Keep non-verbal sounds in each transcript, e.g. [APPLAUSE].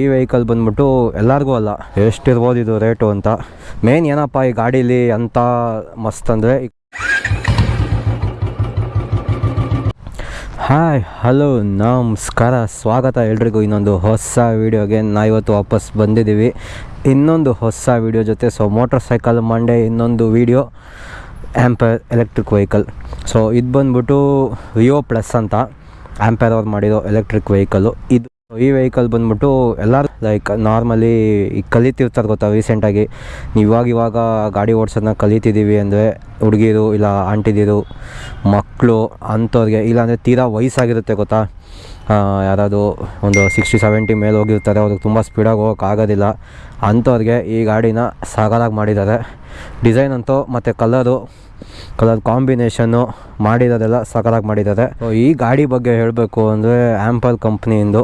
ಈ ವೆಹಿಕಲ್ ಬಂದ್ಬಿಟ್ಟು ಎಲ್ಲರಿಗೂ ಅಲ್ಲ, ಎಷ್ಟಿರ್ಬೋದು ಇದು ರೇಟು ಅಂತ. ಮೇನ್ ಏನಪ್ಪ ಈ ಗಾಡೀಲಿ ಅಂತ ಮಸ್ತ್ ಅಂದರೆ ಹಾಯ್ ಹಲೋ ನಮಸ್ಕಾರ, ಸ್ವಾಗತ ಎಲ್ರಿಗೂ. ಇನ್ನೊಂದು ಹೊಸ ವೀಡಿಯೋಗೆ ನಾ ಇವತ್ತು ವಾಪಸ್ ಬಂದಿದ್ದೀವಿ. ಇನ್ನೊಂದು ಹೊಸ ವೀಡಿಯೋ ಜೊತೆ ಸೊ ಮೋಟರ್ ಸೈಕಲ್ ಮಂಡೇ ಇನ್ನೊಂದು video Ampere electric vehicle so ಇದು ಬಂದ್ಬಿಟ್ಟು ವಿಯೋ ಪ್ಲಸ್ ಅಂತ ಆ್ಯಂಪರ್ ಅವ್ರು ಮಾಡಿರೋ ಎಲೆಕ್ಟ್ರಿಕ್ ವೆಹಿಕಲ್ಲು ಇದು ಈ ವೆಹಿಕಲ್ ಬಂದ್ಬಿಟ್ಟು ಎಲ್ಲರೂ ಲೈಕ್ ನಾರ್ಮಲಿ ಈಗ ಕಲಿತಿರ್ತಾರೆ ಗೊತ್ತಾ ರೀಸೆಂಟಾಗಿ ನೀವು ಇವಾಗ ಇವಾಗ ಗಾಡಿ ಓಡಿಸೋದನ್ನ ಕಲಿತಿದ್ದೀವಿ ಅಂದರೆ ಹುಡುಗಿರು ಇಲ್ಲ ಆಂಟಿದಿರು ಮಕ್ಕಳು ಅಂಥವ್ರಿಗೆ, ಇಲ್ಲಾಂದರೆ ತೀರಾ ವಯಸ್ಸಾಗಿರುತ್ತೆ ಗೊತ್ತಾ? ಯಾರಾದರೂ ಒಂದು ಸಿಕ್ಸ್ಟಿ ಸೆವೆಂಟಿ ಮೇಲೆ ಹೋಗಿರ್ತಾರೆ, ಅವ್ರಿಗೆ ತುಂಬ ಸ್ಪೀಡಾಗಿ ಹೋಗೋಕ್ಕಾಗೋದಿಲ್ಲ ಅಂಥವ್ರಿಗೆ ಈ ಗಾಡಿನ ಸಾಗರಾಗಿ ಮಾಡಿದ್ದಾರೆ. ಡಿಸೈನ್ ಅಂತೂ ಮತ್ತು ಕಲರು ಕಲರ್ ಕಾಂಬಿನೇಷನ್ನು ಮಾಡಿರೋದೆಲ್ಲ ಸಕಲಾಗಿ ಮಾಡಿದ್ದಾರೆ. ಈ ಗಾಡಿ ಬಗ್ಗೆ ಹೇಳಬೇಕು ಅಂದರೆ ಆ್ಯಂಪಲ್ ಕಂಪ್ನಿಯಿಂದ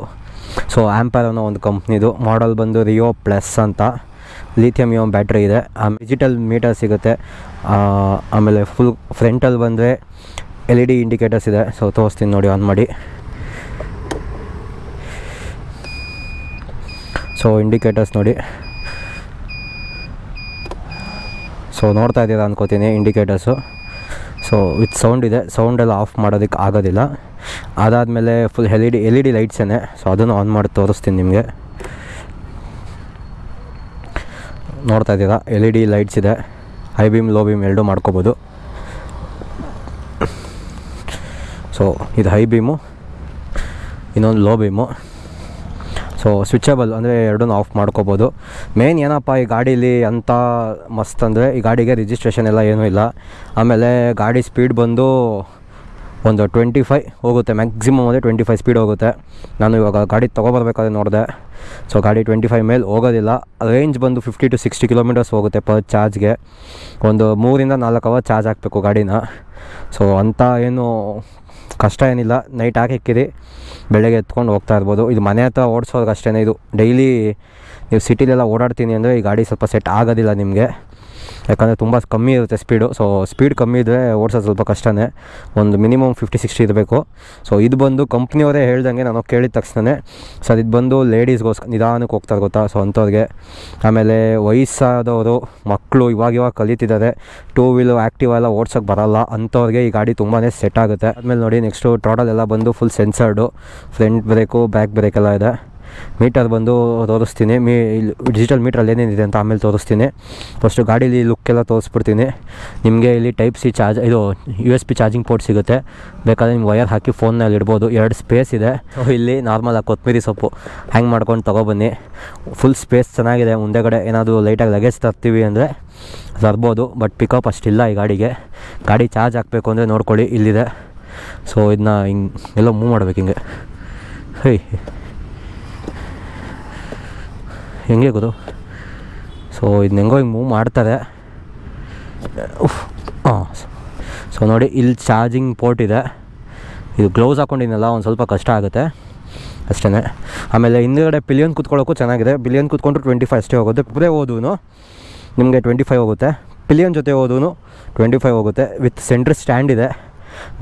ಸೊ ಆ್ಯಂಪರ್ ಅನ್ನೋ ಒಂದು ಕಂಪ್ನಿದು ಮಾಡಲ್ ಬಂದು ರಿಯೋ ಪ್ಲಸ್ ಅಂತ. ಲಿಥಿಯಮ್ ಯೋಮ್ ಬ್ಯಾಟ್ರಿ ಇದೆ. ಆಮೇಲೆ ಡಿಜಿಟಲ್ ಮೀಟರ್ ಸಿಗುತ್ತೆ. ಆಮೇಲೆ ಫುಲ್ ಫ್ರಂಟಲ್ಲಿ ಬಂದರೆ ಎಲ್ ಇ ಡಿ ಇಂಡಿಕೇಟರ್ಸ್ ಇದೆ. ಸೊ ತೋರಿಸ್ತೀನಿ ನೋಡಿ ಆನ್ ಮಾಡಿ. ಸೊ ಇಂಡಿಕೇಟರ್ಸ್ ನೋಡಿ. ಸೊ ನೋಡ್ತಾ ಇದ್ದೀರಾ ಅನ್ಕೋತೀನಿ ಇಂಡಿಕೇಟರ್ಸು ಸೊ ವಿತ್ ಸೌಂಡ್ ಇದೆ. ಸೌಂಡೆಲ್ಲ ಆಫ್ ಮಾಡೋದಕ್ಕೆ ಆಗೋದಿಲ್ಲ. ಅದಾದಮೇಲೆ full L E D L E D ಲೈಟ್ಸೇನೆ so ಅದನ್ನು ಆನ್ ಮಾಡಿ ತೋರಿಸ್ತೀನಿ ನಿಮಗೆ. ನೋಡ್ತಾ ಇದ್ದೀರಾ? ಎಲ್ ಇ ಡಿ ಲೈಟ್ಸ್ ಇದೆ. ಹೈ ಬೀಮ್ ಲೋ ಬೀಮ್ ಎರಡೂ ಮಾಡ್ಕೋಬೋದು. ಸೊ ಇದು ಹೈ ಬೀಮು ಇನ್ನೊಂದು ಲೋ ಬೀಮು ಸೊ ಸ್ವಿಚಬಲ್ ಅಂದರೆ ಎರಡೂ ಆಫ್ ಮಾಡ್ಕೋಬೋದು. ಮೇನ್ ಏನಪ್ಪ, ಈ ಗಾಡೀಲಿ ಅಂತ ಮಸ್ತ್ ಅಂದರೆ ಈ ಗಾಡಿಗೆ ರಿಜಿಸ್ಟ್ರೇಷನ್ ಎಲ್ಲ ಏನೂ ಇಲ್ಲ. ಆಮೇಲೆ ಗಾಡಿ ಸ್ಪೀಡ್ ಬಂದು ಒಂದು ಟ್ವೆಂಟಿ ಫೈ ಹೋಗುತ್ತೆ. ಮ್ಯಾಕ್ಸಿಮಮ್ ಅಂದರೆ ಟ್ವೆಂಟಿ ಫೈವ್ ಸ್ಪೀಡ್ ಹೋಗುತ್ತೆ. ನಾನು ಇವಾಗ ಗಾಡಿ ತೊಗೊಬರ್ಬೇಕಾದ್ರೆ ನೋಡಿದೆ. ಸೊ ಗಾಡಿ ಟ್ವೆಂಟಿ ಫೈವ್ ಮೇಲೆ ಹೋಗೋದಿಲ್ಲ. ರೇಂಜ್ ಬಂದು ಫಿಫ್ಟಿ ಟು ಸಿಕ್ಸ್ಟಿ ಕಿಲೋಮೀಟರ್ಸ್ ಹೋಗುತ್ತೆ ಪರ್ ಚಾರ್ಜ್ಗೆ ಒಂದು ಮೂರಿಂದ ನಾಲ್ಕು ಅವರ್ ಚಾರ್ಜ್ ಹಾಕಬೇಕು ಗಾಡಿನ. ಸೊ ಅಂಥ ಏನು ಕಷ್ಟ ಏನಿಲ್ಲ. ನೈಟ್ ಹಾಕಿಕ್ಕಿರಿ ಬೆಳಗ್ಗೆ ಎತ್ಕೊಂಡು ಹೋಗ್ತಾ ಇರ್ಬೋದು. ಇದು ಮನೆ ಹತ್ರ ಓಡಿಸೋರ್ಗೆ ಅಷ್ಟೇ ಇದು. ಡೈಲಿ ನೀವು ಸಿಟಿಲೆಲ್ಲ ಓಡಾಡ್ತೀನಿ ಅಂದರೆ ಈ ಗಾಡಿ ಸ್ವಲ್ಪ ಸೆಟ್ ಆಗೋದಿಲ್ಲ ನಿಮಗೆ. ಯಾಕಂದರೆ ತುಂಬ ಕಮ್ಮಿ ಇರುತ್ತೆ ಸ್ಪೀಡು ಸೊ ಸ್ಪೀಡ್ ಕಮ್ಮಿ ಇದ್ದರೆ ಓಡಿಸೋದು ಸ್ವಲ್ಪ ಕಷ್ಟನೇ. ಒಂದು ಮಿನಿಮಮ್ ಫಿಫ್ಟಿ ಸಿಕ್ಸ್ಟಿ ಇರಬೇಕು. ಸೊ ಇದು ಬಂದು ಕಂಪ್ನಿಯವರೇ ಹೇಳ್ದಂಗೆ ನಾನು ಕೇಳಿದ ತಕ್ಷಣ ಸರ್ ಇದು ಬಂದು ಲೇಡೀಸ್ಗೋಸ್ಕರ ನಿಧಾನಕ್ಕೆ ಹೋಗ್ತಾರೆ ಗೊತ್ತಾ? ಸೊ ಅಂಥವ್ರಿಗೆ. ಆಮೇಲೆ ವಯಸ್ಸಾದವರು ಮಕ್ಕಳು ಇವಾಗ ಇವಾಗ ಕಲಿತಿದ್ದಾರೆ. ಟೂ ವೀಲು ಆ್ಯಕ್ಟಿವ್ ಎಲ್ಲ ಓಡ್ಸೋಕ್ಕೆ ಬರಲ್ಲ. ಅಂಥವ್ರಿಗೆ ಈ ಗಾಡಿ ತುಂಬಾ ಸೆಟ್ ಆಗುತ್ತೆ. ಆಮೇಲೆ ನೋಡಿ ನೆಕ್ಸ್ಟು ಟ್ರಾಟಲ್ ಎಲ್ಲ ಬಂದು full sensored front brake back brake ಎಲ್ಲ ಇದೆ. ಮೀಟರ್ ಬಂದು ತೋರಿಸ್ತೀನಿ. ಮೀ, ಇಲ್ಲಿ ಡಿಜಿಟಲ್ ಮೀಟ್ರಲ್ಲಿ ಏನೇನಿದೆ ಅಂತ ಆಮೇಲೆ ತೋರಿಸ್ತೀನಿ. ಫಸ್ಟು ಗಾಡೀಲಿ ಲುಕ್ ಎಲ್ಲ ತೋರಿಸ್ಬಿಡ್ತೀನಿ. ನಿಮಗೆ ಇಲ್ಲಿ ಟೈಪ್ ಸಿ ಚಾರ್ಜ್ ಇದು U S B charging port ಸಿಗುತ್ತೆ. ಬೇಕಾದ್ರೆ ನಿಮ್ಗೆ ವಯರ್ ಹಾಕಿ ಫೋನ್ನಲ್ಲಿ ಇಡ್ಬೋದು. ಎರಡು ಸ್ಪೇಸ್ ಇದೆ. ಇಲ್ಲಿ ಇಲ್ಲಿ ನಾರ್ಮಲಾಗಿ ಕೊತ್ತಂಬರಿ ಸೊಪ್ಪು. ಹ್ಯಾಂಗ್ ಮಾಡ್ಕೊಂಡು ತೊಗೊಬನ್ನಿ. ಫುಲ್ ಸ್ಪೇಸ್ ಚೆನ್ನಾಗಿದೆ. ಮುಂದೆಗಡೆ ಏನಾದರೂ ಲೈಟಾಗಿ ಲಗೇಜ್ ತರ್ತೀವಿ ಅಂದರೆ ತರ್ಬೋದು. ಬಟ್ ಪಿಕಪ್ ಅಷ್ಟಿಲ್ಲ ಈ ಗಾಡಿಗೆ. ಗಾಡಿ ಚಾರ್ಜ್ ಹಾಕಬೇಕು ಅಂದರೆ ನೋಡ್ಕೊಳ್ಳಿ, ಇಲ್ಲಿದೆ. ಸೊ ಇದನ್ನ ಹಿಂಗೆ, ಎಲ್ಲ ಮೂವ್ ಮಾಡ್ಬೇಕು ಹಿಂಗೆ. ಹೇ. ಹೆಂಗೆ ಗೊತ್ತು? ಸೊ ಇದು ಹೆಂಗೋ ಹಿಂಗೆ ಮೂವ್ ಮಾಡ್ತಾರೆ. ಹಾಂ ಸೊ ನೋಡಿ, ಇಲ್ಲಿ ಚಾರ್ಜಿಂಗ್ ಪೋರ್ಟ್ ಇದೆ. ಇದು ಗ್ಲೌಸ್ ಹಾಕೊಂಡಿನಲ್ಲ ಒಂದು ಸ್ವಲ್ಪ ಕಷ್ಟ ಆಗುತ್ತೆ. ಅಷ್ಟೇ ಆಮೇಲೆ ಹಿಂದುಗಡೆ ಪಿಲಿಯನ್ ಕೂತ್ಕೊಳ್ಳೋಕ್ಕೂ ಚೆನ್ನಾಗಿದೆ. ಬಿಲಿಯನ್ ಕೂತ್ಕೊಂಡ್ರು ಟ್ವೆಂಟಿ ಫೈವ್ ಅಷ್ಟೇ ಹೋಗುತ್ತೆ. ಪುರೇ ಓದೂ ನಿಮಗೆ ಟ್ವೆಂಟಿ ಫೈವ್ ಹೋಗುತ್ತೆ. ಪಿಲಿಯನ್ ಜೊತೆ ಓದೂ ಟ್ವೆಂಟಿ ಫೈವ್ ಹೋಗುತ್ತೆ. ವಿತ್ ಸೆಂಟ್ರ್ ಸ್ಟ್ಯಾಂಡ್ ಇದೆ.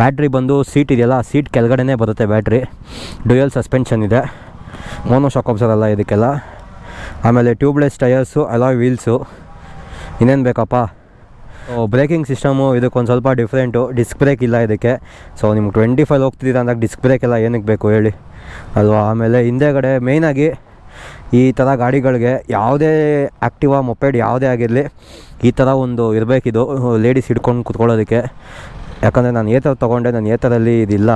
ಬ್ಯಾಟ್ರಿ ಬಂದು ಸೀಟ್ ಇದೆಯಲ್ಲ ಸೀಟ್ ಕೆಳಗಡೆನೇ ಬರುತ್ತೆ ಬ್ಯಾಟ್ರಿ ಡ್ಯೂಯಲ್ ಸಸ್ಪೆನ್ಷನ್ ಇದೆ. ಮೋನೋ ಶಾಕ್ ಆಬ್ಸರ್ ಅಲ್ಲ ಇದಕ್ಕೆಲ್ಲ. ಆಮೇಲೆ ಟ್ಯೂಬ್ಲೆಸ್ ಟಯರ್ಸು, ಅಲಾಯ್ ವೀಲ್ಸು, ಇನ್ನೇನು ಬೇಕಪ್ಪ? ಬ್ರೇಕಿಂಗ್ ಸಿಸ್ಟಮು, ಇದಕ್ಕೊಂದು ಸ್ವಲ್ಪ ಡಿಫ್ರೆಂಟು. ಡಿಸ್ಕ್ ಬ್ರೇಕ್ ಇಲ್ಲ ಇದಕ್ಕೆ. ಸೊ, ನಿಮ್ಗೆ ಟ್ವೆಂಟಿ ಫೈವ್ ಹೋಗ್ತಿದ್ದೀರ ಅಂದಾಗ ಡಿಸ್ಕ್ ಬ್ರೇಕ್ ಎಲ್ಲ ಏನಕ್ಕೆ ಬೇಕು ಹೇಳಿ. ಅಲ್ವಾ? ಆಮೇಲೆ ಹಿಂದೆಗಡೆ ಮೇಯ್ನಾಗಿ ಈ ಥರ ಗಾಡಿಗಳಿಗೆ ಯಾವುದೇ ಆ್ಯಕ್ಟಿವಾ ಮೊಪೆಡ್ ಯಾವುದೇ ಆಗಿರಲಿ, ಈ ಥರ ಒಂದು ಇರಬೇಕಿದು. ಲೇಡೀಸ್ ಹಿಡ್ಕೊಂಡು ಕುತ್ಕೊಳ್ಳೋದಕ್ಕೆ. ಯಾಕಂದರೆ ನಾನು ಏತರ ತೊಗೊಂಡೆ, ನಾನು ಏತರಲ್ಲಿ ಇದಿಲ್ಲ.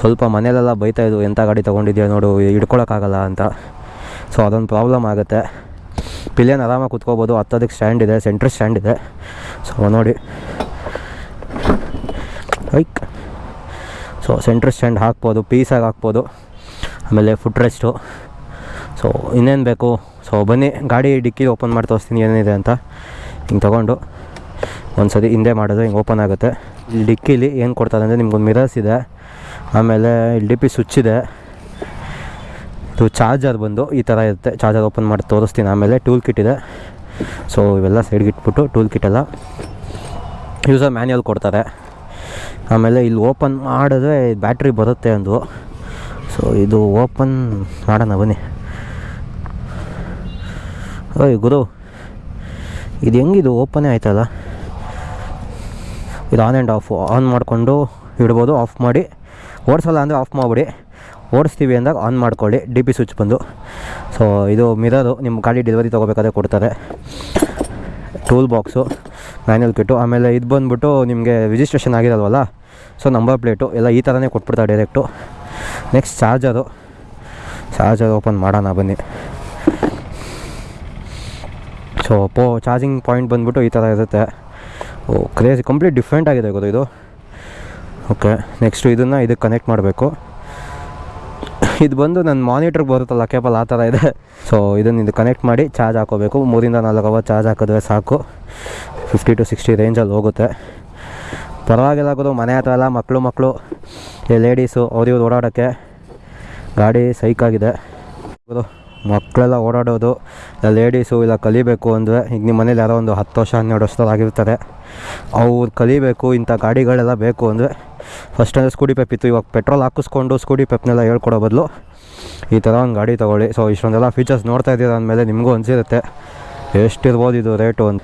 ಸ್ವಲ್ಪ ಮನೇಲೆಲ್ಲ ಬೈತಾಯಿದ್ದು ಎಂಥ ಗಾಡಿ ತೊಗೊಂಡಿದ್ಯಾ ನೋಡು, ಹಿಡ್ಕೊಳಕ್ಕಾಗಲ್ಲ ಅಂತ. ಸೊ ಅದೊಂದು ಪ್ರಾಬ್ಲಮ್ ಆಗುತ್ತೆ. ಪಿಲಿಯನ್ ಆರಾಮಾಗಿ ಕುತ್ಕೋಬೋದು. ಹತ್ತೋದಕ್ಕೆ ಸ್ಟ್ಯಾಂಡ್ ಇದೆ. ಸೆಂಟ್ರ್ ಸ್ಟ್ಯಾಂಡ್ ಇದೆ. ಸೊ ನೋಡಿ. ಐಕ್ ಸೊ ಸೆಂಟ್ರ್ ಸ್ಟ್ಯಾಂಡ್ ಹಾಕ್ಬೋದು. ಪೀಸಾಗಿ ಹಾಕ್ಬೋದು. ಆಮೇಲೆ ಫುಟ್ ರೆಸ್ಟು ಸೊ ಇನ್ನೇನು ಬೇಕು? ಸೊ ಬನ್ನಿ. ಗಾಡಿ ಡಿಕ್ಕಿ ಓಪನ್ ಮಾಡಿ ತೋರಿಸ್ತೀನಿ ಏನಿದೆ ಅಂತ. ಹಿಂಗೆ ತೊಗೊಂಡು. ಒಂದು ಸತಿ ಹಿಂದೆ ಮಾಡೋದು ಹಿಂಗೆ ಓಪನ್ ಆಗುತ್ತೆ. ಇಲ್ಲಿ ಡಿಕ್ಕಿಲಿ ಏನು ಕೊಡ್ತಾರೆ ಅಂದರೆ ನಿಮ್ಗೊಂದು ಮಿರರ್ಸ್ ಇದೆ. ಆಮೇಲೆ ಇಲ್ಲಿ ಡಿ ಪಿ ಸ್ವಿಚ್ ಇದೆ. ಇದು ಚಾರ್ಜರ್ ಬಂದು ಈ ಥರ ಇರುತ್ತೆ. ಚಾರ್ಜರ್ ಓಪನ್ ಮಾಡಿ ತೋರಿಸ್ತೀನಿ. ಆಮೇಲೆ ಟೂಲ್ ಕಿಟ್ ಇದೆ. ಸೊ ಇವೆಲ್ಲ ಸೈಡ್ಗೆ ಇಟ್ಬಿಟ್ಟು ಟೂಲ್ ಎಲ್ಲ ಯೂಸರ್ ಮ್ಯಾನ್ಯಲ್ ಕೊಡ್ತಾರೆ. ಆಮೇಲೆ ಇಲ್ಲಿ ಓಪನ್ ಮಾಡಿದ್ರೆ ಬ್ಯಾಟ್ರಿ ಬರುತ್ತೆ ಅಂದು ಸೊ ಇದು ಓಪನ್ ಮಾಡೋಣ, ಬನ್ನಿ. ಓಯ್, ಗುರು, ಇದು ಹೆಂಗಿದು? ಓಪನೇ ಆಯ್ತಲ್ಲ? ಇದು ಆನ್ ಆ್ಯಂಡ್ ಆಫ್ ಆನ್ ಮಾಡಿಕೊಂಡು ಇಡ್ಬೋದು ಆಫ್ ಮಾಡಿ. ಓಡಿಸಲ್ಲ ಅಂದರೆ ಆಫ್ ಮಾಡಿಬಿಡಿ. ಓಡಿಸ್ತೀವಿ ಅಂದಾಗ ಆನ್ ಮಾಡ್ಕೊಳ್ಳಿ ಡಿ ಪಿ ಸ್ವಿಚ್ ಬಂದು. ಸೊ ಇದು ಮಿರರು ನಿಮ್ಮ ಗಾಡಿ ಡೆಲಿವರಿ ತೊಗೋಬೇಕಾದ್ರೆ ಕೊಡ್ತಾರೆ. ಟೂಲ್ ಬಾಕ್ಸು ಮ್ಯಾನ್ಯಲ್ ಕಿಟ್ಟು ಆಮೇಲೆ ಇದು ಬಂದುಬಿಟ್ಟು ನಿಮಗೆ ರಿಜಿಸ್ಟ್ರೇಷನ್ ಆಗಿರಲ್ವಲ್ಲ ಸೊ ನಂಬರ್ ಪ್ಲೇಟು ಎಲ್ಲ ಈ ಥರನೇ ಕೊಟ್ಬಿಡ್ತಾರೆ direct next charger charger open ಮಾಡೋಣ ಬನ್ನಿ. ಸೊ ಪೋ ಚಾರ್ಜಿಂಗ್ ಪಾಯಿಂಟ್ ಬಂದುಬಿಟ್ಟು ಈ ಥರ ಇರುತ್ತೆ. ಓ ಕ್ರೇಜ್ ಕಂಪ್ಲೀಟ್ ಡಿಫ್ರೆಂಟ್ ಆಗಿದೆ ಗೊತ್ತು ಇದು? ಓಕೆ ನೆಕ್ಸ್ಟು ಇದನ್ನು ಇದಕ್ಕೆ ಕನೆಕ್ಟ್ ಮಾಡಬೇಕು. ಇದು ಬಂದು ನನ್ನ ಮಾನಿಟ್ರಿಗೆ ಬರುತ್ತಲ್ಲ, ಕೇಬಲ್ ಆ ಥರ ಇದೆ. ಸೊ ಇದನ್ನು ಇದು ಕನೆಕ್ಟ್ ಮಾಡಿ ಚಾರ್ಜ್ ಹಾಕೋಬೇಕು. ಮೂರಿಂದ ನಾಲ್ಕು ಅವರ್ ಚಾರ್ಜ್ ಹಾಕಿದ್ರೆ ಸಾಕು. ಫಿಫ್ಟಿ ಟು ಸಿಕ್ಸ್ಟಿ ರೇಂಜಲ್ಲಿ ಹೋಗುತ್ತೆ. ಪರವಾಗಿಲ್ಲ ಗುರು, ಮನೆ ಹತ್ರ ಎಲ್ಲ ಮಕ್ಕಳು ಮಕ್ಕಳು ಲೇಡೀಸು ಅವ್ರಿವ್ರು ಓಡಾಡೋಕ್ಕೆ ಗಾಡಿ ಸೈಕಾಗಿದೆ ಗುರು ಮಕ್ಕಳೆಲ್ಲ ಓಡಾಡೋದು, ಇಲ್ಲ ಲೇಡೀಸು ಇಲ್ಲ ಕಲಿಬೇಕು ಅಂದರೆ ಈಗ ನಿಮ್ಮ ಮನೇಲಿ ಯಾರೋ ಒಂದು ಹತ್ತು ವರ್ಷ, ಹನ್ನೆರಡು ವರ್ಷದಾಗಿರ್ತಾರೆ ಅವ್ರು ಕಲಿಬೇಕು, ಇಂಥ ಗಾಡಿಗಳೆಲ್ಲ ಬೇಕು ಅಂದರೆ ಫಸ್ಟ್ ಅಂದರೆ ಸ್ಕೂಟಿ ಪೆಪ್ ಇತ್ತು, ಇವಾಗ ಪೆಟ್ರೋಲ್ ಹಾಕಿಸ್ಕೊಂಡು ಸ್ಕೂಟಿ ಪೆಪ್ನೆಲ್ಲ ಹೇಳ್ಕೊಡೋ ಬದಲು ಈ ಥರ ಒಂದು ಗಾಡಿ ತೊಗೊಳ್ಳಿ. ಸೊ ಇಷ್ಟೊಂದೆಲ್ಲ ಫೀಚರ್ಸ್ ನೋಡ್ತಾ ಇದ್ದೀರ ಅಂದಮೇಲೆ ನಿಮಗೂ ಅನಿಸಿರುತ್ತೆ. ಎಷ್ಟಿರ್ಬೋದು ಇದು ರೇಟು ಅಂತ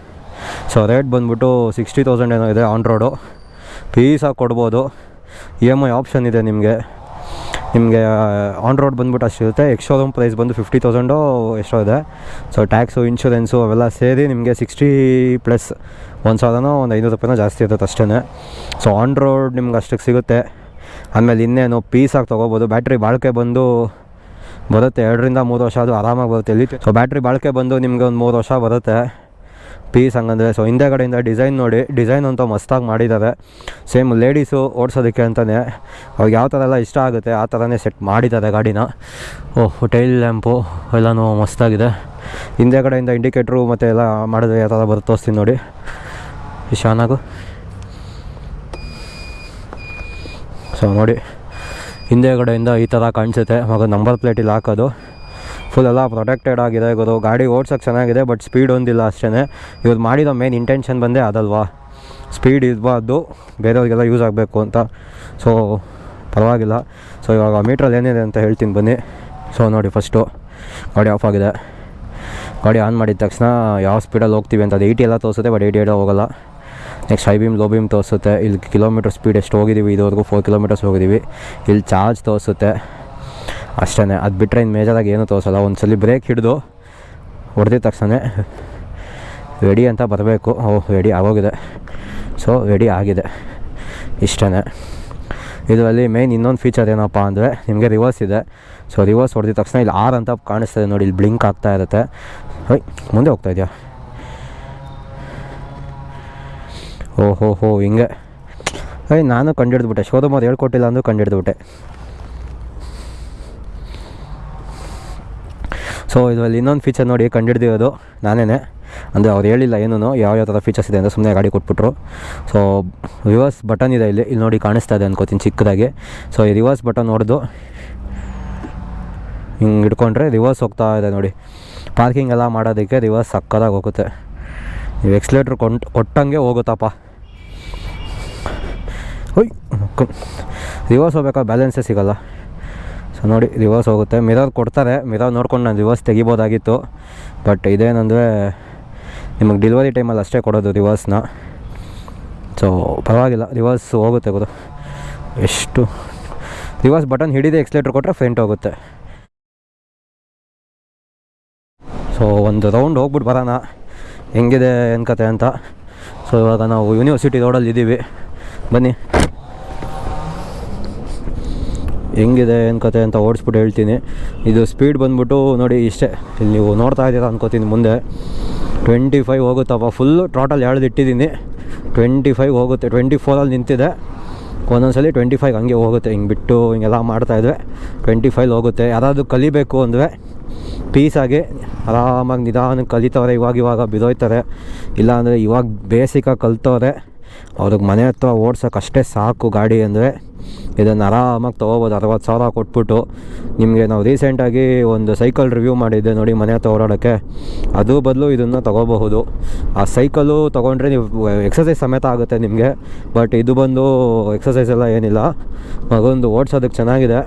ಸೊ ರೇಟ್ ಬಂದ್ಬಿಟ್ಟು ಸಿಕ್ಸ್ಟಿ ತೌಸಂಡ್ ಏನೋ ಇದೆ ಆನ್ ರೋಡು ಪೀಸಾಗಿ ಕೊಡ್ಬೋದು. ಇ ಎಂ ಐ ಆಪ್ಷನ್ ಇದೆ ನಿಮಗೆ. ನಿಮಗೆ ಆನ್ ರೋಡ್ ಬಂದ್ಬಿಟ್ಟು ಅಷ್ಟಿರುತ್ತೆ ಎಕ್ಸ್ ಶೋರೂಮ್ ಪ್ರೈಸ್ ಬಂದು ಫಿಫ್ಟಿ ತೌಸಂಡು ಎಷ್ಟೋ ಇದೆ. ಸೊ ಟ್ಯಾಕ್ಸು ಇನ್ಶೂರೆನ್ಸು ಅವೆಲ್ಲ ಸೇರಿ ನಿಮಗೆ ಸಿಕ್ಸ್ಟಿ ಪ್ಲಸ್ ಒಂದು ಸಾವಿರನೋ ಒಂದು ಐನೂರು ರೂಪಾಯಿನೋ ಜಾಸ್ತಿ ಇರುತ್ತೆ ಅಷ್ಟೇ ಸೊ ಆನ್ ರೋಡ್ ನಿಮ್ಗೆ ಅಷ್ಟಕ್ಕೆ ಸಿಗುತ್ತೆ. ಆಮೇಲೆ ಇನ್ನೇನು ಪೀಸಾಗಿ ತೊಗೋಬೋದು. ಬ್ಯಾಟ್ರಿ ಬಾಳಿಕೆ ಬಂದು ಬರುತ್ತೆ. ಎರಡರಿಂದ ಮೂರು ವರ್ಷ ಅದು ಆರಾಮಾಗಿ ಬರುತ್ತೆ. ಎಲ್ಲಿ ಸೊ ಬ್ಯಾಟ್ರಿ ಬಾಳಿಕೆ ಬಂದು ನಿಮಗೆ ಒಂದು ಮೂರು ವರ್ಷ ಬರುತ್ತೆ. ಪೀಸ್ ಹಂಗಂದರೆ ಸೊ ಹಿಂದೆಗಡೆಯಿಂದ ಡಿಸೈನ್ ನೋಡಿ ಡಿಸೈನ್ ಅಂತ ಮಸ್ತಾಗಿ ಮಾಡಿದ್ದಾರೆ ಸೇಮ್ ಲೇಡೀಸು ಓಡಿಸೋದಕ್ಕೆ ಅಂತಲೇ ಅವ್ರಿಗೆ ಯಾವ ಥರ ಎಲ್ಲ ಇಷ್ಟ ಆಗುತ್ತೆ ಆ ಥರನೇ ಸೆಟ್ ಮಾಡಿದ್ದಾರೆ ಗಾಡಿನ. ಓಹ್ ಟೈಲ್ ಲ್ಯಾಂಪು ಎಲ್ಲನೂ ಮಸ್ತಾಗಿದೆ ಹಿಂದೆ ಕಡೆಯಿಂದ ಇಂಡಿಕೇಟ್ರು ಮತ್ತು ಎಲ್ಲ ಮಾಡಿದ್ರೆ ಯಾವ ಥರ ಬರುತ್ತೆ ತೋರಿಸ್ತೀನಿ ನೋಡಿ. ಶಾನಾಗು ಸೊ ನೋಡಿ, ಹಿಂದೆ ಕಡೆಯಿಂದ ಈ ಥರ ಕಾಣಿಸುತ್ತೆ. ಮಗ ನಂಬರ್ ಪ್ಲೇಟಿಲ್ಲಿ ಹಾಕೋದು. ಫುಲ್ ಎಲ್ಲ ಪ್ರೊಟೆಕ್ಟೆಡ್ ಆಗಿದೆ. ಗುರು, ಗಾಡಿ ಓಡ್ಸೋಕ್ಕೆ ಚೆನ್ನಾಗಿದೆ ಬಟ್ ಸ್ಪೀಡ್ ಒಂದಿಲ್ಲ ಅಷ್ಟೇ ಇವ್ರು ಮಾಡಿರೋ ಮೇನ್ ಇಂಟೆನ್ಷನ್ ಬಂದೇ ಅದಲ್ವಾ? ಸ್ಪೀಡ್ ಇರಬಾರ್ದು, ಬೇರೆಯವ್ರಿಗೆಲ್ಲ ಯೂಸ್ ಆಗಬೇಕು ಅಂತ. ಸೊ ಪರವಾಗಿಲ್ಲ. ಸೊ ಇವಾಗ ಮೀಟ್ರಲ್ಲಿ ಏನಿದೆ ಅಂತ ಹೇಳ್ತೀನಿ ಬನ್ನಿ. ಸೊ ನೋಡಿ ಫಸ್ಟು ಗಾಡಿ ಆಫ್ ಆಗಿದೆ. ಗಾಡಿ ಆನ್ ಮಾಡಿದ ತಕ್ಷಣ ಯಾವ ಸ್ಪೀಡಲ್ಲಿ ಹೋಗ್ತೀವಿ ಅಂತ ಅದು ಏಯ್ಟಿ ಎಲ್ಲ ತೋರಿಸುತ್ತೆ ಬಟ್ ಏಯ್ಟಿ ಏಯ್ಟ್ ಹೋಗೋಲ್ಲ. Next high beam low beam ತೋರಿಸುತ್ತೆ. ಇಲ್ಲಿ ಕಿಲೋಮೀಟರ್ ಸ್ಪೀಡ್ ಎಷ್ಟು ಹೋಗಿದ್ದೀವಿ ಇದುವರೆಗೂ ಫೋರ್ ಕಿಲೋಮೀಟರ್ಸ್ ಹೋಗಿದ್ದೀವಿ ಇಲ್ಲಿ ಚಾರ್ಜ್ ತೋರಿಸುತ್ತೆ. ಅಷ್ಟೇ ಅದು ಬಿಟ್ಟರೆ ಇನ್ನು ಮೇಜರಾಗಿ ಏನೂ ತೋರಿಸಲ್ಲ. ಒಂದು ಸಲ ಬ್ರೇಕ್ ಹಿಡಿದು ಹೊಡೆದಿದ ತಕ್ಷಣ ರೆಡಿ ಅಂತ ಬರಬೇಕು. ಓ, ರೆಡಿ ಆಗೋಗಿದೆ. ಸೊ ರೆಡಿ ಆಗಿದೆ. ಇಷ್ಟೇ ಇದರಲ್ಲಿ ಮೇನ್ ಇನ್ನೊಂದು ಫೀಚರ್ ಏನಪ್ಪ ಅಂದರೆ ನಿಮಗೆ ರಿವರ್ಸ್ ಇದೆ. ಸೊ ರಿವರ್ಸ್ ಹೊಡೆದಿದ ತಕ್ಷಣ ಇಲ್ಲಿ ಆರ್ ಅಂತ ಕಾಣಿಸ್ತದೆ ನೋಡಿ. ಇಲ್ಲಿ ಬ್ಲಿಂಕ್ ಆಗ್ತಾ ಇರುತ್ತೆ. ಹೋಯ್ ಮುಂದೆ ಹೋಗ್ತಾ ಇದೆಯಾ? ಓಹೋ ಹೋ ಹಿಂಗೆ. ಅಯ್ಯ ನಾನು ಶೋರೂಮ್ ಅವ್ರು ಹೇಳ್ಕೊಟ್ಟಿಲ್ಲ ಅಂದರೂ ಕಂಡಿಡ್ದುಬಿಟ್ಟೆ ಸೊ ಇದರಲ್ಲಿ ಇನ್ನೊಂದು ಫೀಚರ್ ನೋಡಿ ಕಂಡಿಡ್ದಿರೋದು ನಾನೇ ಅಂದರೆ ಅವ್ರು ಹೇಳಿಲ್ಲ ಏನೂ ಯಾವ ಯಾವ ಥರ ಫೀಚರ್ಸ್ ಇದೆ ಅಂತ ಸುಮ್ಮನೆ ಗಾಡಿ ಕೊಟ್ಬಿಟ್ರು. ಸೊ ರಿವರ್ಸ್ ಬಟನ್ ಇದೆ ಇಲ್ಲಿ. ಇಲ್ಲಿ ನೋಡಿ ಕಾಣಿಸ್ತಾ ಇದೆ ಅನ್ಕೋತೀನಿ ಚಿಕ್ಕದಾಗಿ. ಸೊ ಈ ರಿವರ್ಸ್ ಬಟನ್ ಹೊಡೆದು ಹಿಂಗೆ ಹಿಡ್ಕೊಂಡ್ರೆ ರಿವರ್ಸ್ ಹೋಗ್ತಾ ಇದೆ ನೋಡಿ. ಪಾರ್ಕಿಂಗ್ ಎಲ್ಲ ಮಾಡೋದಕ್ಕೆ ರಿವರ್ಸ್ ಸಕ್ಕದಾಗಿ ಹೋಗುತ್ತೆ. ನೀವು ಎಕ್ಸ್ಲೇಟ್ರ್ ಕೊಂಟ್ ಕೊಟ್ಟಂಗೆ ಹೋಗುತ್ತಪ್ಪ. ಹೊಯ್ ರಿವರ್ಸ್ ಹೋಗ್ಬೇಕಾದ್ರೆ ಬ್ಯಾಲೆನ್ಸೇ ಸಿಗಲ್ಲ. ಸೊ ನೋಡಿ ರಿವರ್ಸ್ ಹೋಗುತ್ತೆ. ಮಿರರ್ ಕೊಡ್ತಾರೆ. ಮಿರರ್ ನೋಡ್ಕೊಂಡು ನಾನು ರಿವರ್ಸ್ ತೆಗಿಬೋದಾಗಿತ್ತು. ಬಟ್ ಇದೇನಂದರೆ ನಿಮಗೆ ಡೆಲಿವರಿ ಟೈಮಲ್ಲಿ ಅಷ್ಟೇ ಕೊಡೋದು ರಿವರ್ಸ್ನ ಸೊ ಪರವಾಗಿಲ್ಲ. ರಿವರ್ಸ್ ಹೋಗುತ್ತೆ ಗೊತ್ತು ಎಷ್ಟು? ರಿವರ್ಸ್ ಬಟನ್ ಹಿಡಿದೇ ಎಕ್ಸ್ಲೇಟ್ರ್ ಕೊಟ್ಟರೆ ಫ್ರೆಂಟ್ ಹೋಗುತ್ತೆ. ಸೊ ಒಂದು ರೌಂಡ್ ಹೋಗ್ಬಿಟ್ಟು ಬರೋಣ. ಹೆಂಗಿದೆ ಏನು ಕತೆ ಅಂತ. ಸೊ ಇವಾಗ ನಾವು ಯೂನಿವರ್ಸಿಟಿ ರೋಡಲ್ಲಿ ಇದ್ದೀವಿ ಬನ್ನಿ. ಹೆಂಗಿದೆ ಏನು ಕತೆ ಅಂತ ಓಡಿಸ್ಬಿಟ್ಟು ಹೇಳ್ತೀನಿ. ಇದು ಸ್ಪೀಡ್ ಬಂದ್ಬಿಟ್ಟು ನೋಡಿ ಇಷ್ಟೇ. ಇಲ್ಲಿ ನೀವು ನೋಡ್ತಾ ಇದ್ದೀರಾ ಅನ್ಕೋತೀನಿ ಮುಂದೆ. ಟ್ವೆಂಟಿ ಫೈವ್ ಹೋಗುತ್ತಪ್ಪ. ಫುಲ್ಲು ಟೋಟಲ್ ಎಳ್ದು ಇಟ್ಟಿದ್ದೀನಿ ಟ್ವೆಂಟಿ ಫೈವ್ ಹೋಗುತ್ತೆ. ಟ್ವೆಂಟಿ ಫೋರಲ್ಲಿ ನಿಂತಿದೆ. ಒಂದೊಂದ್ಸಲಿ ಟ್ವೆಂಟಿ ಫೈವ್ ಹಂಗೆ ಹೋಗುತ್ತೆ. ಹಿಂಗೆ ಬಿಟ್ಟು ಹಿಂಗೆಲ್ಲ ಮಾಡ್ತಾಯಿದ್ವಿ ಟ್ವೆಂಟಿ ಫೈವ್ ಹೋಗುತ್ತೆ. ಯಾರಾದರೂ ಕಲಿಬೇಕು ಅಂದರೆ ಪೀಸಾಗಿ ಆರಾಮಾಗಿ ನಿಧಾನಕ್ಕೆ ಕಲಿತವ್ರೆ. ಇವಾಗ ಇವಾಗ ಬಿದೋಯ್ತಾರೆ. ಇಲ್ಲಾಂದರೆ ಇವಾಗ ಬೇಸಿಕಾಗಿ ಕಲ್ತವ್ರೆ. ಅವ್ರಿಗೆ ಮನೆ ಹತ್ರ ಓಡ್ಸೋಕ್ಕಷ್ಟೇ ಸಾಕು ಗಾಡಿ ಅಂದರೆ. ಇದನ್ನು ಆರಾಮಾಗಿ ತೊಗೋಬೋದು, ಅರವತ್ತು ಸಾವಿರ ಕೊಟ್ಬಿಟ್ಟು. ನಿಮಗೆ ನಾವು ರೀಸೆಂಟಾಗಿ ಒಂದು ಸೈಕಲ್ ರಿವ್ಯೂ ಮಾಡಿದ್ದೆ ನೋಡಿ ಮನೆ ಹತ್ರ ಅದು ಬದಲು ಇದನ್ನು ತೊಗೋಬಹುದು. ಆ ಸೈಕಲು ತೊಗೊಂಡ್ರೆ ನೀವು ಎಕ್ಸಸೈಸ್ ಸಮೇತ ಆಗುತ್ತೆ ನಿಮಗೆ. ಬಟ್ ಇದು ಬಂದು ಎಕ್ಸಸೈಸ್ ಎಲ್ಲ ಏನಿಲ್ಲ. ಮಗೊಂದು ಓಡಿಸೋದಕ್ಕೆ ಚೆನ್ನಾಗಿದೆ.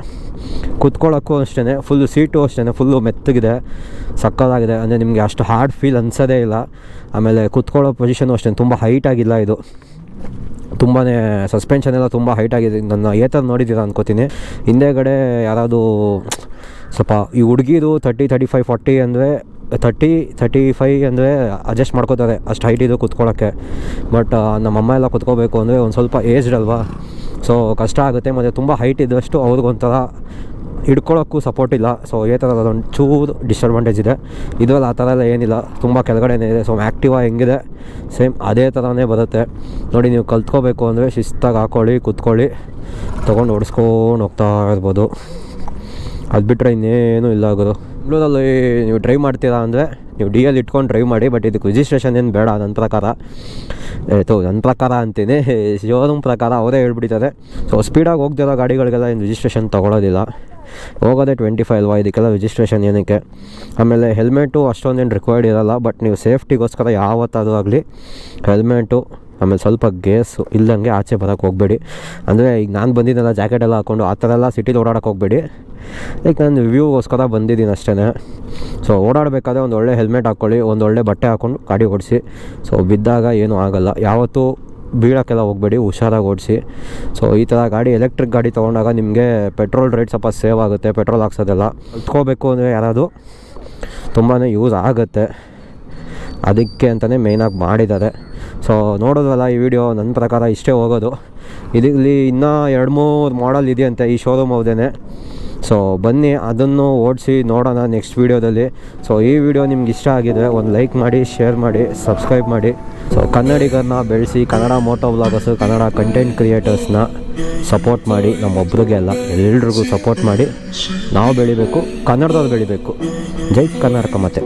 ಕುತ್ಕೊಳ್ಳೋಕ್ಕೂ ಅಷ್ಟೇ ಫುಲ್ಲು ಸೀಟು ಅಷ್ಟೇ ಫುಲ್ಲು ಮೆತ್ತಗಿದೆ. ಸಕ್ಕತ್ತಾಗಿದೆ. ಅಂದರೆ ನಿಮಗೆ ಅಷ್ಟು ಹಾರ್ಡ್ ಫೀಲ್ ಅನ್ಸೋದೇ ಇಲ್ಲ. ಆಮೇಲೆ ಕುತ್ಕೊಳ್ಳೋ ಪೊಸಿಷನು ಅಷ್ಟೇ ತುಂಬ ಹೈಟ್ ಆಗಿಲ್ಲ ಇದು. ತುಂಬಾ ಸಸ್ಪೆನ್ಷನ್ ಎಲ್ಲ ತುಂಬ ಹೈಟ್ ಆಗಿದೆ. ನನ್ನ ಏತರ ನೋಡಿದ್ದೀರಾ ಅನ್ಕೋತೀನಿ. ಹಿಂದೆಗಡೆ ಯಾರಾದರೂ ಸ್ವಲ್ಪ ಈ ಹುಡುಗಿದು ತರ್ಟಿ ತರ್ಟಿ ಫೈವ್ ಫಾರ್ಟಿ ಅಂದರೆ ತರ್ಟಿ ತರ್ಟಿ ಫೈ ಅಂದರೆ ಅಡ್ಜಸ್ಟ್ ಮಾಡ್ಕೋತಾರೆ ಅಷ್ಟು ಹೈಟ್ ಇದು ಕುತ್ಕೊಳ್ಳೋಕ್ಕೆ ಬಟ್ ನಮ್ಮಮ್ಮ ಎಲ್ಲ ಕುತ್ಕೋಬೇಕು ಅಂದರೆ ಒಂದು ಸ್ವಲ್ಪ ಏಜ್ಡ್ ಅಲ್ವಾ? ಸೊ ಕಷ್ಟ ಆಗುತ್ತೆ. ಮತ್ತು ತುಂಬ ಹೈಟ್ ಇದ್ದಷ್ಟು ಅವ್ರಿಗೊಂಥರ ಹಿಡ್ಕೊಳ್ಳೋಕ್ಕೂ ಸಪೋರ್ಟ್ ಇಲ್ಲ. ಸೊ ಈ ಥರ ಅದೊಂದು ಚೂರು ಡಿಸ್ಅಡ್ವಾಂಟೇಜ್ ಇದೆ. ಇದರಲ್ಲಿ ಆ ಥರ ಎಲ್ಲ ಏನಿಲ್ಲ. ತುಂಬ ಕೆಳಗಡೆನೇ ಇದೆ. ಸೊ ಆ್ಯಕ್ಟಿವಾ ಹೆಂಗಿದೆ ಸೇಮ್ ಅದೇ ಥರನೇ ಬರುತ್ತೆ. ನೋಡಿ, ನೀವು ಕಲ್ತ್ಕೋಬೇಕು ಅಂದರೆ ಶಿಸ್ತಾಗಿ ಹಾಕ್ಕೊಳ್ಳಿ ಕುತ್ಕೊಳ್ಳಿ. ತೊಗೊಂಡು ಓಡಿಸ್ಕೊಂಡು ಹೋಗ್ತಾ ಇರ್ಬೋದು. ಅದು ಬಿಟ್ಟರೆ ಇನ್ನೇನು ಇಲ್ಲ ಆಗೋದು ಬೆಂಗಳೂರಲ್ಲಿ ನೀವು ಡ್ರೈವ್ ಮಾಡ್ತೀರಾ ಅಂದರೆ ನೀವು ಡಿ ಎಲ್ ಇಟ್ಕೊಂಡು ಡ್ರೈವ್ ಮಾಡಿ ಬಟ್ ಇದಕ್ಕೆ ರಿಜಿಸ್ಟ್ರೇಷನ್ ಏನು ಬೇಡ. ನನ್ನ ಪ್ರಕಾರ. ಆಯಿತು ನನ್ನ ಪ್ರಕಾರ ಅಂತೀನಿ. [LAUGHS] ಶೋರೂಮ್ ಪ್ರಕಾರ ಅವರೇ ಹೇಳ್ಬಿಟ್ಟಿದ್ದಾರೆ. ಸೊ ಸ್ಪೀಡಾಗಿ ಹೋಗ್ತಿರೋ ಗಾಡಿಗಳಿಗೆಲ್ಲ ಏನು ರಿಜಿಸ್ಟ್ರೇಷನ್ ತೊಗೊಳೋದಿಲ್ಲ. ಹೋಗೋದೇ ಟ್ವೆಂಟಿ ಫೈವ್ ಅಲ್ವಾ? ಇದಕ್ಕೆಲ್ಲ ರಿಜಿಸ್ಟ್ರೇಷನ್ ಏನಕ್ಕೆ? ಆಮೇಲೆ ಹೆಲ್ಮೆಟು ಅಷ್ಟೊಂದೇನು ರಿಕ್ವೈರ್ಡ್ ಇರೋಲ್ಲ ಬಟ್ ನೀವು ಸೇಫ್ಟಿಗೋಸ್ಕರ ಯಾವತ್ತಾದರೂ ಆಗಲಿ, ಹೆಲ್ಮೆಟು, ಆಮೇಲೆ ಸ್ವಲ್ಪ ಗೇಸು ಇಲ್ಲಂಗೆ ಆಚೆ ಬರೋಕ್ಕೆ ಹೋಗಬೇಡಿ. ಅಂದರೆ ಈಗ ನಾನು ಬಂದಿದ್ದೆಲ್ಲ ಜಾಕೆಟ್ ಎಲ್ಲ ಹಾಕ್ಕೊಂಡು ಆ ಥರ ಎಲ್ಲ ಸಿಟಿಲಿ ಓಡಾಡೋಕೆ ಹೋಗಬೇಡಿ. ಲೈಕ್ ನಾನು ರಿವ್ಯೂಗೋಸ್ಕರ ಬಂದಿದ್ದೀನಿ ಅಷ್ಟೇ ಸೊ ಓಡಾಡಬೇಕಾದ್ರೆ ಒಂದು ಒಳ್ಳೆ ಹೆಲ್ಮೆಟ್ ಹಾಕ್ಕೊಳ್ಳಿ ಒಂದು ಒಳ್ಳೆ ಬಟ್ಟೆ ಹಾಕ್ಕೊಂಡು ಗಾಡಿ ಓಡಿಸಿ. ಸೊ ಬಿದ್ದಾಗ ಏನೂ ಆಗೋಲ್ಲ. ಯಾವತ್ತೂ ಬೀಳೋಕ್ಕೆಲ್ಲ ಹೋಗಬೇಡಿ, ಹುಷಾರಾಗಿ ಓಡಿಸಿ. ಸೊ ಈ ಥರ ಗಾಡಿ ಎಲೆಕ್ಟ್ರಿಕ್ ಗಾಡಿ ತೊಗೊಂಡಾಗ ನಿಮಗೆ ಪೆಟ್ರೋಲ್ ರೇಟ್ ಸ್ವಲ್ಪ ಸೇವ್ ಆಗುತ್ತೆ ಪೆಟ್ರೋಲ್ ಹಾಕ್ಸೋದೆಲ್ಲ. ಕಲ್ತ್ಕೋಬೇಕು ಅಂದರೆ ಯಾರಾದರೂ ತುಂಬಾ ಯೂಸ್ ಆಗುತ್ತೆ. ಅದಕ್ಕೆ ಅಂತಲೇ ಮೇಯ್ನಾಗಿ ಮಾಡಿದ್ದಾರೆ. ಸೊ ನೋಡೋದಲ್ಲ ಈ ವಿಡಿಯೋ ನನ್ನ ಪ್ರಕಾರ ಇಷ್ಟೇ ಹೋಗೋದು. ಇದರಲ್ಲಿ ಇನ್ನೂ ಎರಡು ಮೂರು ಮಾಡಲ್ ಇದೆಯಂತೆ ಈ ಶೋರೂಮ್ ಅವ್ರದೇ ಸೊ ಬನ್ನಿ, ಅದನ್ನು ಓಡಿಸಿ ನೋಡೋಣ ನೆಕ್ಸ್ಟ್ ವೀಡಿಯೋದಲ್ಲಿ ಸೊ ಈ ವಿಡಿಯೋ ನಿಮ್ಗೆ ಇಷ್ಟ ಆಗಿದೆ ಒಂದು ಲೈಕ್ ಮಾಡಿ ಶೇರ್ ಮಾಡಿ ಸಬ್ಸ್ಕ್ರೈಬ್ ಮಾಡಿ. ಸೊ ಕನ್ನಡಿಗರನ್ನ ಬೆಳೆಸಿ, Kannada moto vloggers Kannada content ಕ್ರಿಯೇಟರ್ಸ್ನ support ಮಾಡಿ ನಮ್ಮೊಬ್ರಿಗೆ ಅಲ್ಲ, ಎಲ್ರಿಗೂ ಸಪೋರ್ಟ್ ಮಾಡಿ. ನಾವು ಬೆಳಿಬೇಕು, ಕನ್ನಡದವ್ರು ಬೆಳಿಬೇಕು. ಜೈ ಕರ್ನಾಟಕ ಮತ್ತೆ